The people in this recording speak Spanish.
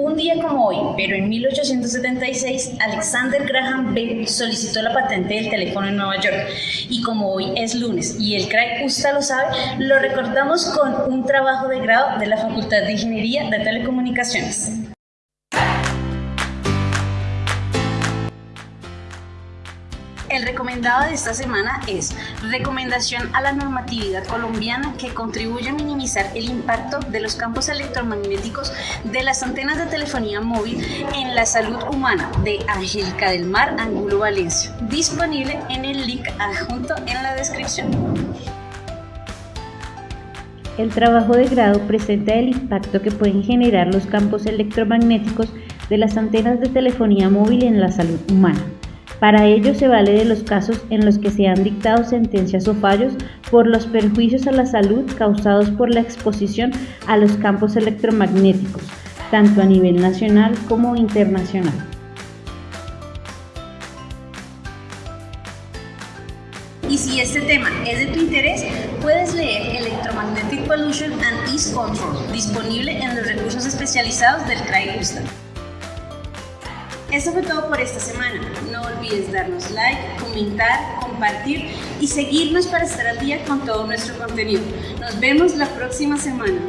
Un día como hoy, pero en 1876, Alexander Graham Bell solicitó la patente del teléfono en Nueva York. Y como hoy es lunes y el CRAI USTA lo sabe, lo recordamos con un trabajo de grado de la Facultad de Ingeniería de Telecomunicaciones. El recomendado de esta semana es Recomendación a la normatividad colombiana que contribuye a minimizar el impacto de los campos electromagnéticos de las antenas de telefonía móvil en la salud humana de Angélica del Mar Angulo Valencia, disponible en el link adjunto en la descripción. El trabajo de grado presenta el impacto que pueden generar los campos electromagnéticos de las antenas de telefonía móvil en la salud humana. Para ello se vale de los casos en los que se han dictado sentencias o fallos por los perjuicios a la salud causados por la exposición a los campos electromagnéticos, tanto a nivel nacional como internacional. Y si este tema es de tu interés, puedes leer Electromagnetic Pollution and Ease Control, disponible en los recursos especializados del CRAI. Eso fue todo por esta semana. No olvides darnos like, comentar, compartir y seguirnos para estar al día con todo nuestro contenido. Nos vemos la próxima semana.